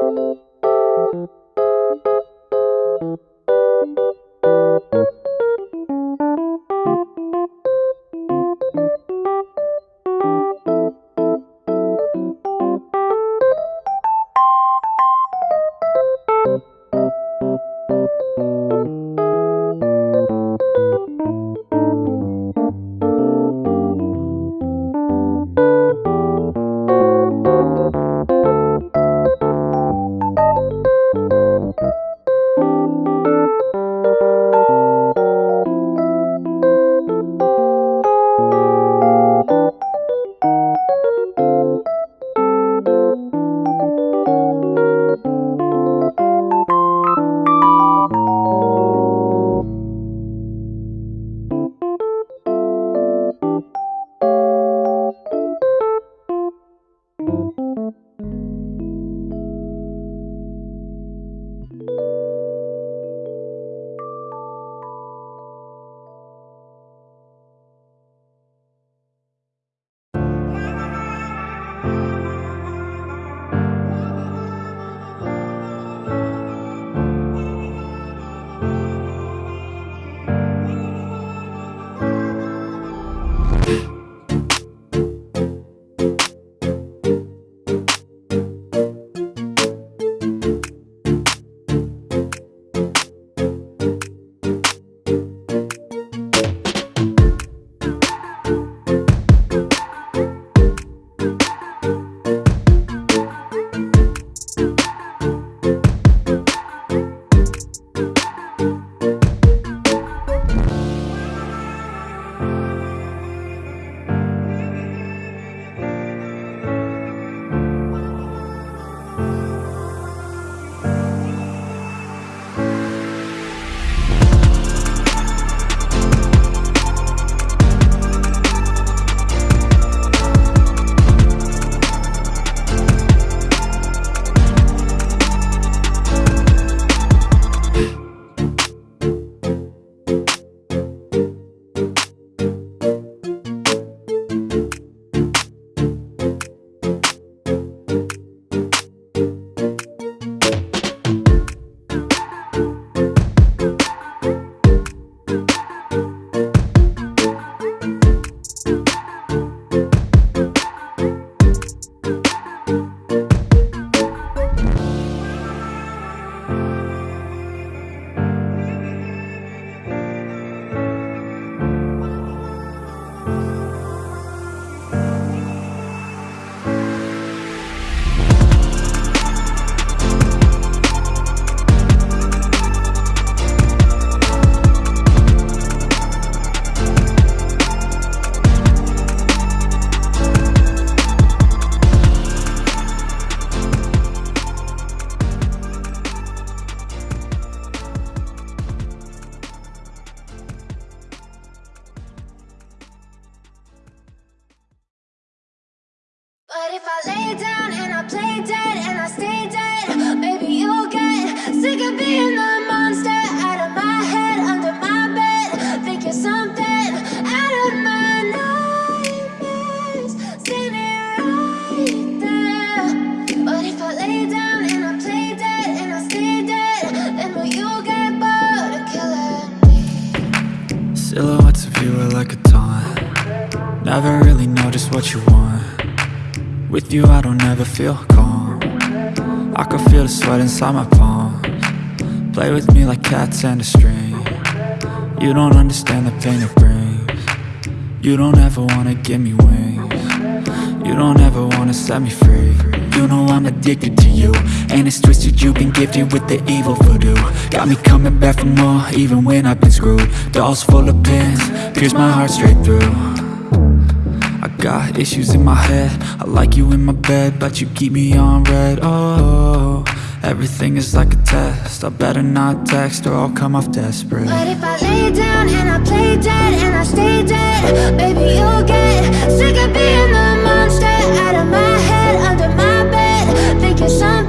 Thank you. If I lay down and I play dead and I stay dead, maybe you'll get sick of being the monster out of my head, under my bed, thinking something out of my nightmares, standing right there. But if I lay down and I play dead and I stay dead, then will you get bored of killing me? Silhouettes of you are like a taunt Never really know just what you want With you I don't ever feel calm. I can feel the sweat inside my palms. Play with me like cats and a string. You don't understand the pain it brings. You don't ever wanna give me wings. You don't ever wanna set me free. You know I'm addicted to you. And it's twisted you've been gifted with the evil voodoo. Got me coming back for more even when I've been screwed. Dolls full of pins, pierce my heart straight through issues in my head. I like you in my bed But you keep me on red. Oh, everything is like a test. I better not text or I'll come off desperate. But if I lay down and I play dead and I stay dead, baby you'll get sick of being the monster out of my head, under my bed, thinking something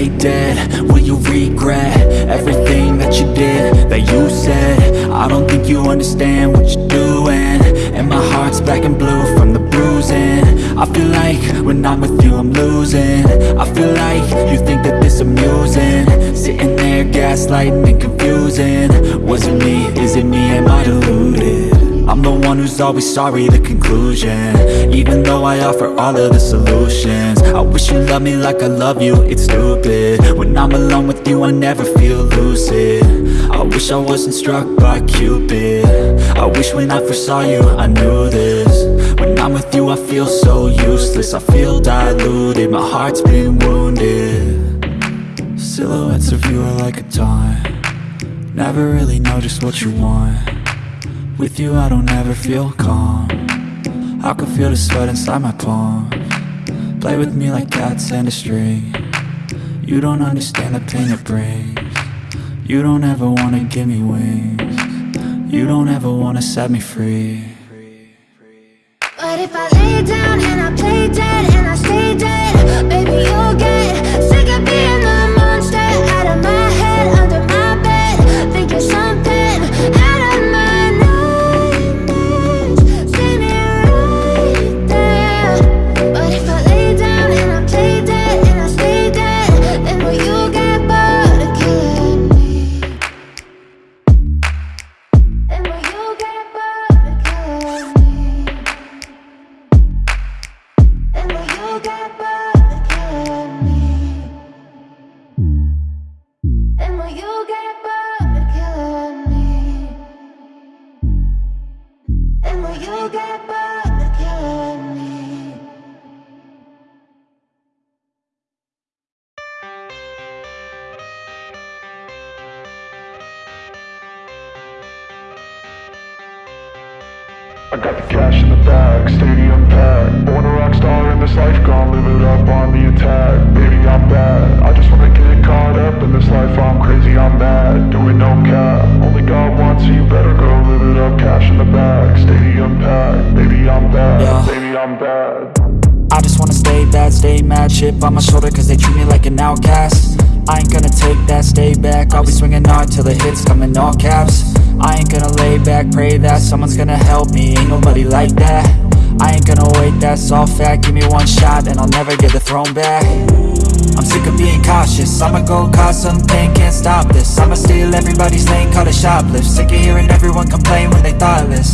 play dead, will you regret Everything that you did, that you you said? I don't think you understand what you're doing. And my heart's black and blue from the bruising. I feel like when I'm with you I'm losing. I feel like you think that this amusing. Sitting there gaslighting and confusing. Was it me? Is it me? Am I deluded? I'm the one who's always sorry, the conclusion. Even though I offer all of the solutions. I wish you loved me like I love you, it's stupid. When I'm alone with you, I never feel lucid. I wish I wasn't struck by Cupid. I wish when I first saw you, I knew this. When I'm with you, I feel so useless. I feel diluted, my heart's been wounded. Silhouettes of you are like a taunt. Never really know just what you want with you I don't ever feel calm. I can feel the sweat inside my palm. Play with me like cats and a string. You don't understand the pain it brings. You don't ever wanna give me wings. You don't ever wanna set me free. But if I lay down and I play dead I got the cash in the bag, stadium packed. Born a rock star in this life, gon' live it up on the attack. Baby, I'm bad. I just wanna get caught up in this life. I'm crazy, I'm mad. Do it no cap. Only God wants you, better go live it up. Stay mad Chip on my shoulder cause they treat me like an outcast. I ain't gonna take that, stay back. I'll be swinging hard till the hits come in all caps. I ain't gonna lay back, pray that someone's gonna help me. Ain't nobody like that. I ain't gonna wait, that's all fact. Give me one shot and I'll never get the throne back. I'm sick of being cautious. I'ma go cause some pain, can't stop this. I'ma steal everybody's lane, call it shoplift. Sick of hearing everyone complain when they thoughtless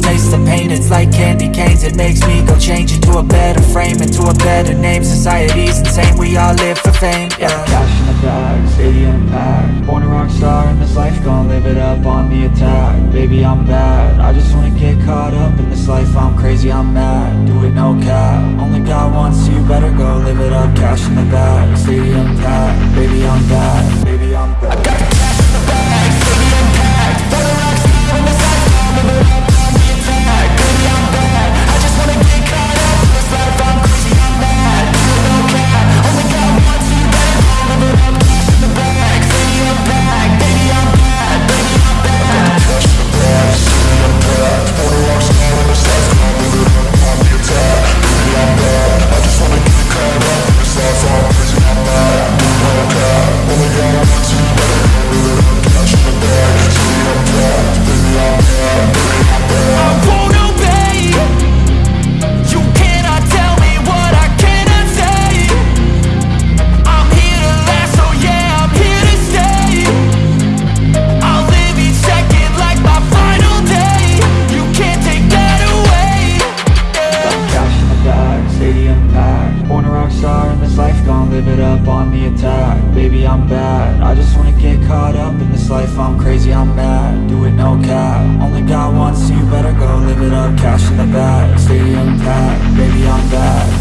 Taste the pain, it's like candy canes. It makes me go change into a better frame Into a better name, society's insane. We all live for fame, yeah. Cash in the bag, stadium packed. Born a rock star in this life, gon' live it up on the attack. Baby, I'm bad, I just wanna get caught up in this life. I'm crazy, I'm mad, do it no cap. Only God wants you, better go live it up. Cash in the bag, stadium packed. Baby, I'm bad, baby, in this life I'm crazy, I'm mad, do it no cap. Only God wants you, better go live it up. Cash in the bag, stadium packed Baby, I'm bad,